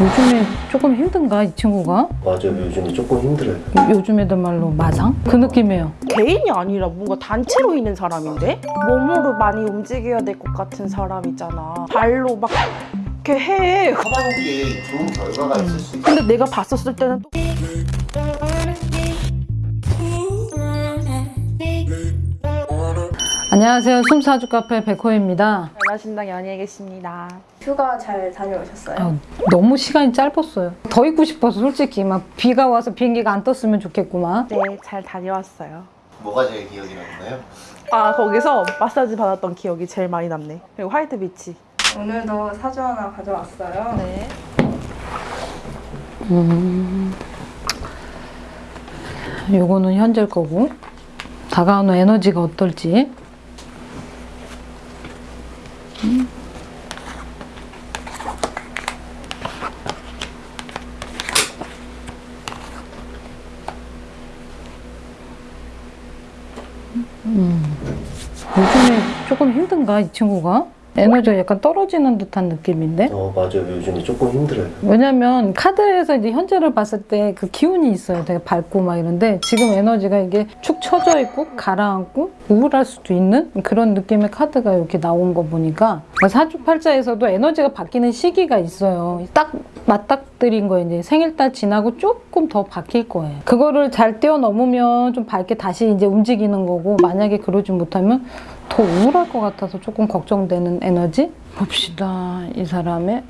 요즘에 조금 힘든가 이 친구가? 맞아요. 요즘에 조금 힘들어요. 요즘 애들 말로 마상? 그 느낌이에요. 개인이 아니라 뭔가 단체로 있는 사람인데 몸으로 많이 움직여야 될 것 같은 사람 있잖아. 발로 막 이렇게 해. 하반기에 좋은 결과가 있을 수 있어요. 근데 내가 봤었을 때는 또 안녕하세요. 숨사주 카페 백호입니다. 연하신당 연희에 계십니다. 휴가 잘 다녀오셨어요? 아, 너무 시간이 짧았어요. 더 있고 싶어서 솔직히 막 비가 와서 비행기가 안 떴으면 좋겠구만. 네, 잘 다녀왔어요. 뭐가 제일 기억이 남나요? 아, 거기서 마사지 받았던 기억이 제일 많이 남네. 그리고 화이트 비치. 오늘도 사주 하나 가져왔어요. 네. 요거는 현재 거고 다가오는 에너지가 어떨지 음. 요즘에 조금 힘든가 이 친구가? 에너지가 약간 떨어지는 듯한 느낌인데? 어 맞아요. 요즘에 조금 힘들어요. 왜냐면 카드에서 이제 현재를 봤을 때 그 기운이 있어요. 되게 밝고 막 이런데 지금 에너지가 이게 축 처져 있고 가라앉고 우울할 수도 있는 그런 느낌의 카드가 이렇게 나온 거 보니까 사주팔자에서도 에너지가 바뀌는 시기가 있어요. 딱 맞닥뜨린 거예요. 이제 생일달 지나고 조금 더 바뀔 거예요. 그거를 잘 뛰어넘으면 좀 밝게 다시 이제 움직이는 거고 만약에 그러지 못하면 더 우울할 것 같아서 조금 걱정되는 에너지? 봅시다. 이 사람의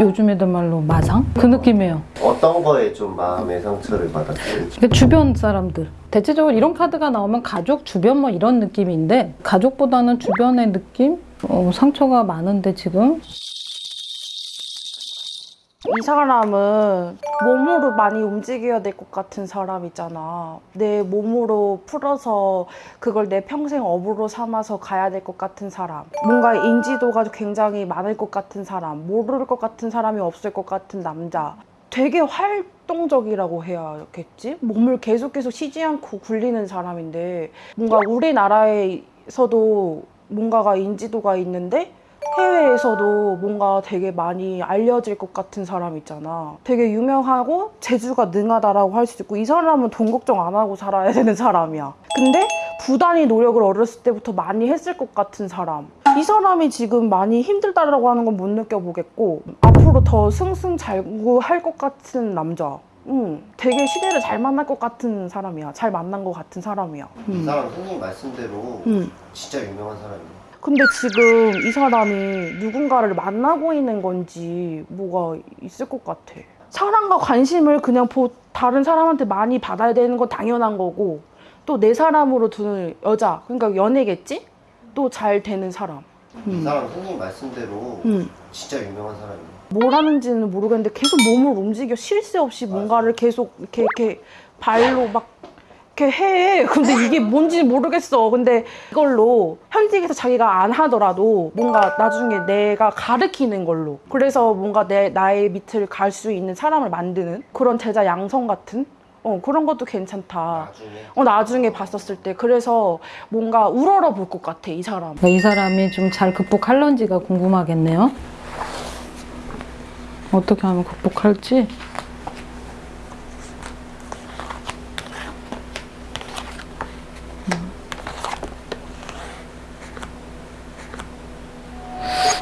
요즘 애들 말로 마상? 그 느낌이에요. 어떤 거에 좀 마음의 상처를 받았어요? 그러니까 주변 사람들. 대체적으로 이런 카드가 나오면 가족, 주변 뭐 이런 느낌인데 가족보다는 주변의 느낌? 어, 상처가 많은데 지금? 이 사람은 몸으로 많이 움직여야 될 것 같은 사람 있잖아. 내 몸으로 풀어서 그걸 내 평생 업으로 삼아서 가야 될 것 같은 사람. 뭔가 인지도가 굉장히 많을 것 같은 사람. 모를 것 같은 사람이 없을 것 같은 남자. 되게 활동적이라고 해야겠지? 몸을 계속 계속 쉬지 않고 굴리는 사람인데 뭔가 우리나라에서도 뭔가가 인지도가 있는데 해외에서도 뭔가 되게 많이 알려질 것 같은 사람 있잖아. 되게 유명하고 재주가 능하다라고 할 수 있고 이 사람은 돈 걱정 안 하고 살아야 되는 사람이야. 근데 부단히 노력을 어렸을 때부터 많이 했을 것 같은 사람. 이 사람이 지금 많이 힘들다라고 하는 건 못 느껴보겠고 앞으로 더 승승장구할 것 같은 남자. 응, 되게 시대를 잘 만날 것 같은 사람이야. 잘 만난 것 같은 사람이야. 이 사람 선생님 말씀대로 응. 진짜 유명한 사람이에요. 근데 지금 이 사람이 누군가를 만나고 있는 건지 뭐가 있을 것 같아. 사랑과 관심을 그냥 보, 다른 사람한테 많이 받아야 되는 건 당연한 거고 또 내 사람으로 두는 여자 그러니까 연애겠지? 또 잘 되는 사람. 이 사람 선생님 말씀대로 음. 진짜 유명한 사람이에요. 뭘 하는지는 모르겠는데 계속 몸을 움직여 쉴 새 없이 뭔가를 계속 이렇게 이렇게 발로 막 이렇게 해. 근데 이게 뭔지 모르겠어. 근데 이걸로 현직에서 자기가 안 하더라도 뭔가 나중에 내가 가르치는 걸로. 그래서 뭔가 내 나의 밑을 갈 수 있는 사람을 만드는 그런 제자 양성 같은 어 그런 것도 괜찮다. 나중에 어 나중에 봤었을 때 그래서 뭔가 우러러 볼 것 같아 이 사람. 이 사람이 좀 잘 극복할런지가 궁금하겠네요. 어떻게 하면 극복할지?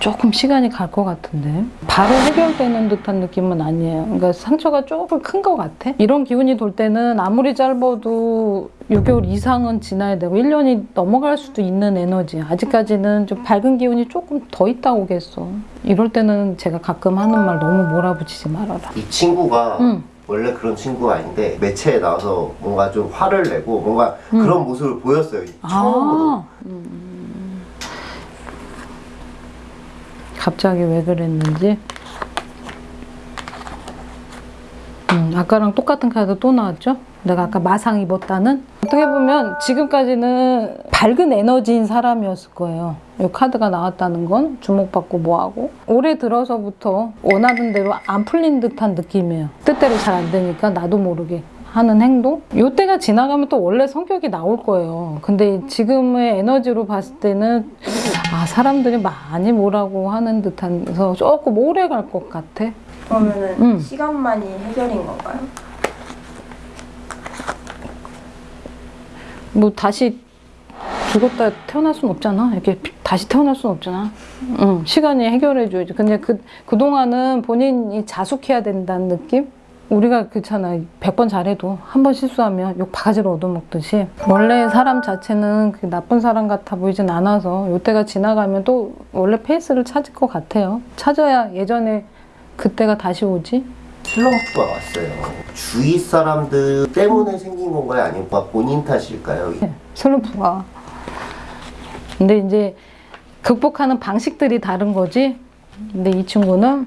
조금 시간이 갈 것 같은데 바로 해결되는 듯한 느낌은 아니에요. 그러니까 상처가 조금 큰 것 같아. 이런 기운이 돌 때는 아무리 짧아도 6개월 이상은 지나야 되고 1년이 넘어갈 수도 있는 에너지. 아직까지는 좀 밝은 기운이 조금 더 있다고 겠어. 이럴 때는 제가 가끔 하는 말 너무 몰아붙이지 말아라. 이 친구가 응. 원래 그런 친구가 아닌데 매체에 나와서 뭔가 좀 화를 내고 뭔가 그런 모습을 보였어요. 처음으로. 아, 음. 갑자기 왜 그랬는지. 음, 아까랑 똑같은 카드 또 나왔죠? 내가 아까 마상 입었다는? 어떻게 보면 지금까지는 밝은 에너지인 사람이었을 거예요. 이 카드가 나왔다는 건 주목받고 뭐하고 올해 들어서부터 원하던 대로 안 풀린 듯한 느낌이에요. 뜻대로 잘 안 되니까 나도 모르게 하는 행동? 요때가 지나가면 또 원래 성격이 나올 거예요. 근데 지금의 에너지로 봤을 때는 아 사람들이 많이 뭐라고 하는 듯해서 조금 오래 갈 것 같아. 그러면은 음. 시간만이 해결인 건가요? 뭐 다시 죽었다 태어날 순 없잖아. 이렇게 피- 다시 태어날 순 없잖아. 응, 시간이 해결해줘야지. 근데 그, 그동안은 본인이 자숙해야 된다는 느낌? 우리가 그렇잖아. 100번 잘해도 한 번 실수하면 욕 바가지로 얻어먹듯이. 원래 사람 자체는 그 나쁜 사람 같아 보이진 않아서 요때가 지나가면 또 원래 페이스를 찾을 것 같아요. 찾아야 예전에 그때가 다시 오지? 슬럼프가 왔어요. 주위 사람들 때문에 생긴 건가요? 아니면 본인 탓일까요? 슬럼프가. 근데 이제 극복하는 방식들이 다른 거지. 근데 이 친구는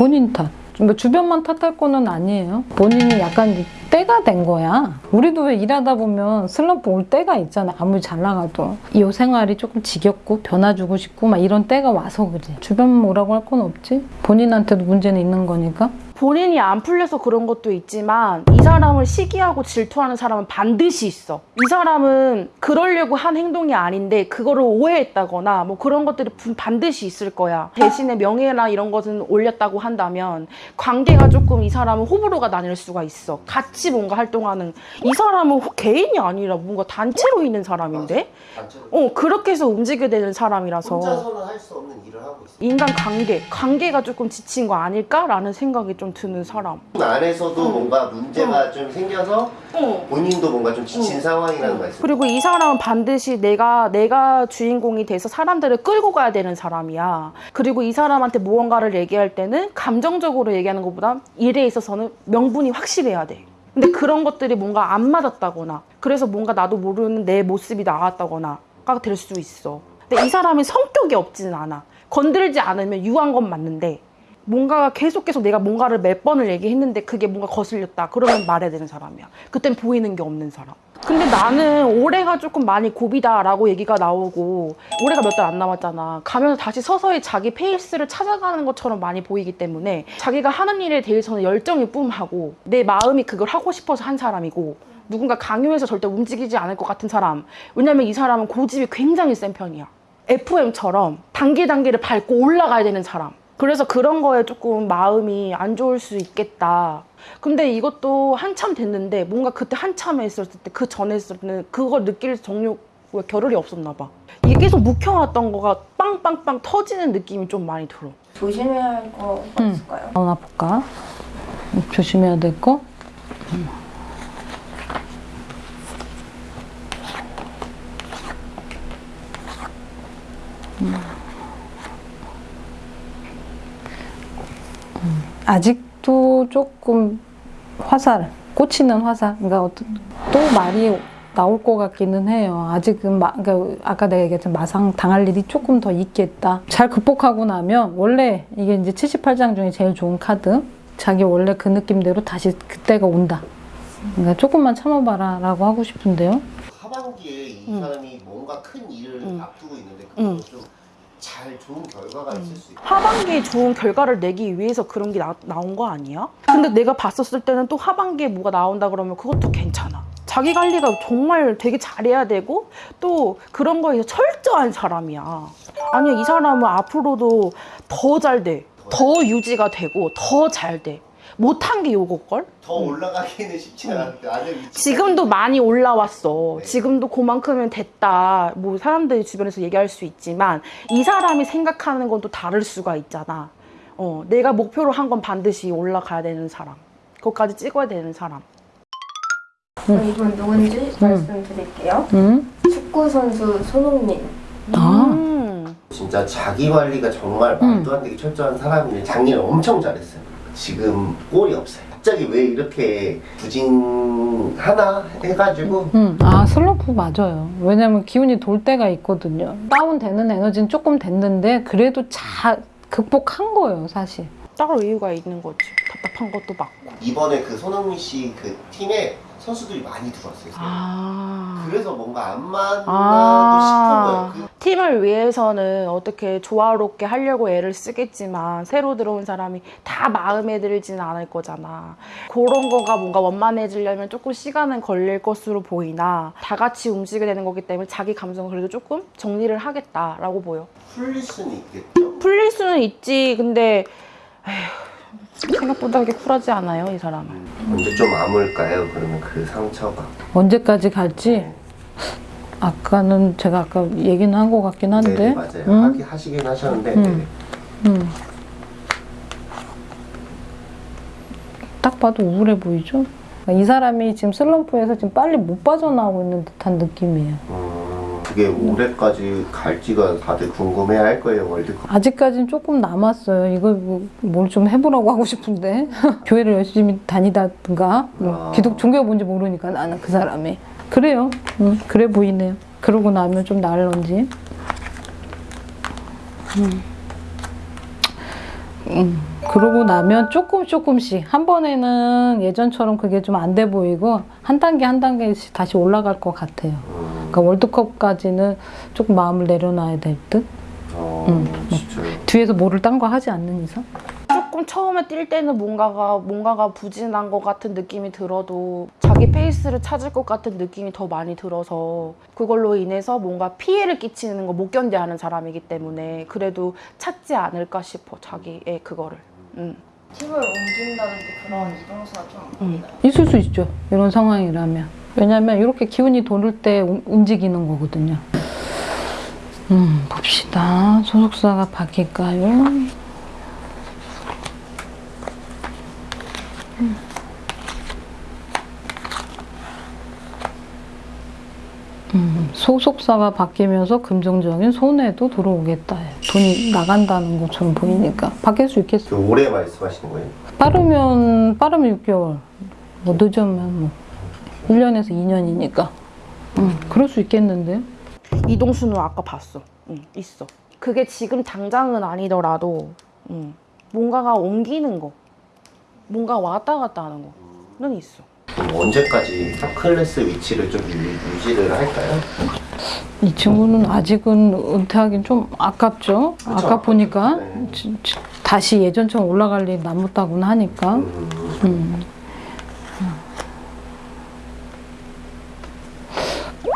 본인 탓. 뭐 주변만 탓할 거는 아니에요. 본인이 약간 때가 된 거야. 우리도 왜 일하다 보면 슬럼프 올 때가 있잖아. 아무리 잘 나가도. 이 생활이 조금 지겹고 변화 주고 싶고 막 이런 때가 와서 그지. 주변 뭐라고 할 건 없지. 본인한테도 문제는 있는 거니까. 본인이 안 풀려서 그런 것도 있지만 이 사람을 시기하고 질투하는 사람은 반드시 있어. 이 사람은 그러려고 한 행동이 아닌데 그거를 오해했다거나 뭐 그런 것들이 분- 반드시 있을 거야. 대신에 명예나 이런 것은 올렸다고 한다면 관계가 조금 이 사람은 호불호가 나뉠 수가 있어. 같이 뭔가 활동하는 이 사람은 호- 개인이 아니라 뭔가 단체로 있는 사람인데 단체로 어 그렇게 해서 움직여야 되는 사람이라서 혼자서는 할 수 없는 일을 하고 있어요. 인간 관계 관계가 조금 지친 거 아닐까라는 생각이 좀 드는 사람. 안에서도 뭔가 문제가 좀 생겨서 어. 본인도 뭔가 좀 지친 상황이라는 말씀. 그리고 이 사람은 반드시 내가 내가 주인공이 돼서 사람들을 끌고 가야 되는 사람이야. 그리고 이 사람한테 무언가를 얘기할 때는 감정적으로 얘기하는 것보다 일에 있어서는 명분이 확실해야 돼. 근데 그런 것들이 뭔가 안 맞았다거나 그래서 뭔가 나도 모르는 내 모습이 나왔다거나가 될 수 있어. 근데 이 사람이 성격이 없지는 않아. 건들지 않으면 유한 건 맞는데 뭔가 계속 계속 내가 뭔가를 몇 번을 얘기했는데 그게 뭔가 거슬렸다. 그러면 말해야 되는 사람이야. 그땐 보이는 게 없는 사람. 근데 나는 올해가 조금 많이 고비다 라고 얘기가 나오고 올해가 몇 달 안 남았잖아. 가면서 다시 서서히 자기 페이스를 찾아가는 것처럼 많이 보이기 때문에 자기가 하는 일에 대해서는 열정이 뿜하고 내 마음이 그걸 하고 싶어서 한 사람이고 누군가 강요해서 절대 움직이지 않을 것 같은 사람. 왜냐면 이 사람은 고집이 굉장히 센 편이야. FM처럼 단계 단계를 밟고 올라가야 되는 사람. 그래서 그런 거에 조금 마음이 안 좋을 수 있겠다. 근데 이것도 한참 됐는데 뭔가 그때 한참 했을 때 그 전에 했을 때는 그걸 느낄 정력 왜 겨를이 없었나 봐. 이게 계속 묵혀왔던 거가 빵빵빵 터지는 느낌이 좀 많이 들어. 조심해야 할 거가 음. 있을까요? 나오나 볼까? 조심해야 될 거? 음, 아직도 조금 화살, 꽂히는 화살. 그러니까 어떤 또 말이 나올 것 같기는 해요. 아직은 마, 그러니까 아까 내가 얘기했던 마상 당할 일이 조금 더 있겠다. 잘 극복하고 나면 원래 이게 이제 78장 중에 제일 좋은 카드. 자기 원래 그 느낌대로 다시 그때가 온다. 그러니까 조금만 참아봐라 라고 하고 싶은데요. 하반기에 이 음. 사람이 뭔가 큰 일을 음. 앞두고 있는데 음. 그거 좀 잘 좋은 결과가 있을 수 있고 하반기에 좋은 결과를 내기 위해서 그런 게 나, 나온 거 아니야? 근데 내가 봤었을 때는 또 하반기에 뭐가 나온다 그러면 그것도 괜찮아. 자기 관리가 정말 되게 잘해야 되고 또 그런 거에서 철저한 사람이야. 아니야 이 사람은 앞으로도 더 잘 돼. 더 유지가 되고 더 잘 돼. 못한 게 요거걸? 더 올라가기는 쉽지 않은데 아직 지금도 많이 올라왔어. 네. 지금도 그만큼은 됐다. 뭐 사람들이 주변에서 얘기할 수 있지만 이 사람이 생각하는 건 또 다를 수가 있잖아. 어, 내가 목표로 한 건 반드시 올라가야 되는 사람. 그것까지 찍어야 되는 사람. 그럼 이분 누군지 말씀드릴게요. 음? 축구 선수 손흥민. 아. 음. 진짜 자기 관리가 정말 말도 안 되게 철저한 사람인데 작년에 엄청 잘했어요. 지금 골이 없어요. 갑자기 왜 이렇게 부진 하나 해가지고 음, 아 슬럼프 맞아요. 왜냐면 기운이 돌 때가 있거든요. 다운되는 에너지는 조금 됐는데 그래도 잘 극복한 거예요, 사실. 따로 이유가 있는 거지. 답답한 것도 맞고. 이번에 그 손흥민 씨 그 팀에 선수들이 많이 들어왔어요. 아. 그래서 뭔가 안 맞나도 아. 싶은 거예요. 그 팀을 위해서는 어떻게 조화롭게 하려고 애를 쓰겠지만 새로 들어온 사람이 다 마음에 들지는 않을 거잖아. 그런 거가 뭔가 원만해지려면 조금 시간은 걸릴 것으로 보이나 다 같이 움직여야 되는 거기 때문에 자기 감정을 그래도 조금 정리를 하겠다라고 보여. 풀릴 수는 있겠죠. 풀릴 수는 있지. 근데 에휴, 생각보다 그렇게 쿨하지 않아요, 이 사람은. 언제 좀 아물까요? 그러면 그 상처가. 언제까지 갈지 아까는 제가 아까 얘기는 한 것 같긴 한데 네, 맞아요. 응? 하기, 하시긴 하셨는데 음. 네. 음. 딱 봐도 우울해 보이죠? 이 사람이 지금 슬럼프에서 지금 빨리 못 빠져나오고 있는 듯한 느낌이에요. 음, 그게 올해까지 갈지가 다들 궁금해할 거예요 월드컵. 아직까지는 조금 남았어요. 이거 뭐, 뭘 좀 해보라고 하고 싶은데 교회를 열심히 다니다든가 뭐 아. 기독 종교가 뭔지 모르니까 나는 그 사람이 그래요. 음, 그래 보이네요. 그러고 나면 좀 나을런지. 음. 음, 그러고 나면 조금 조금씩 한 번에는 예전처럼 그게 좀 안 돼 보이고 한 단계 한 단계씩 다시 올라갈 것 같아요. 음, 그러니까 월드컵까지는 조금 마음을 내려놔야 될 듯. 어, 음. 진짜요. 뒤에서 뭐를 딴 거 하지 않는 이상? 조금 처음에 뛸 때는 뭔가가 뭔가가 부진한 것 같은 느낌이 들어도 자기 페이스를 찾을 것 같은 느낌이 더 많이 들어서 그걸로 인해서 뭔가 피해를 끼치는 거 못 견뎌하는 사람이기 때문에 그래도 찾지 않을까 싶어 자기의 그거를. 음. 팀을 옮긴다든지 그런 이동수가 좀 음. 있을 수 있죠. 이런 상황이라면. 왜냐면 이렇게 기운이 도를 때 우- 움직이는 거거든요. 음, 봅시다. 소속사가 바뀔까요? 음. 음, 소속사가 바뀌면서 금전적인 손해도 들어오겠다. 돈이 나간다는 것처럼 보이니까 바뀔 수 있겠어요. 그 올해 말씀하시는 거예요? 빠르면 빠르면 6개월 뭐 늦으면 뭐 1년에서 2년이니까 음, 그럴 수 있겠는데 이동수는 아까 봤어. 응, 있어. 그게 지금 당장은 아니더라도 응, 뭔가가 옮기는 거, 뭔가 왔다 갔다 하는 거는 있어. 언제까지 탑클래스 위치를 좀 유, 유지 를 할까요? 이 친구는 아직은 은퇴하긴 좀 아깝죠 그쵸, 아까 보니까 네. 다시 예전처럼 올라갈 일이 남았다고는 하니까 음, 음.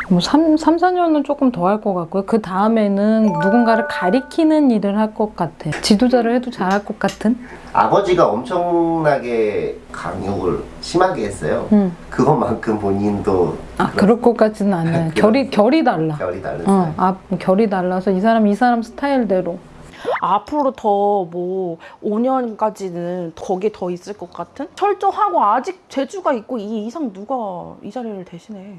뭐 3, 3, 4년은 조금 더 할 것 같고요. 그 다음에는 누군가를 가리키는 일을 할 것 같아요. 지도자를 해도 잘할 것 같은? 아버지가 엄청나게 강요를 심하게 했어요. 음. 그것만큼 본인도 아, 그럴 것 같지는 않아요. 결이, 결이 달라. 결이 다른 어. 아, 결이 달라서 이 사람, 이 사람 스타일대로. 앞으로 더 뭐 5년까지는 거기에 더 있을 것 같은? 철저하고 아직 재주가 있고 이 이상 누가 이 자리를 대신해.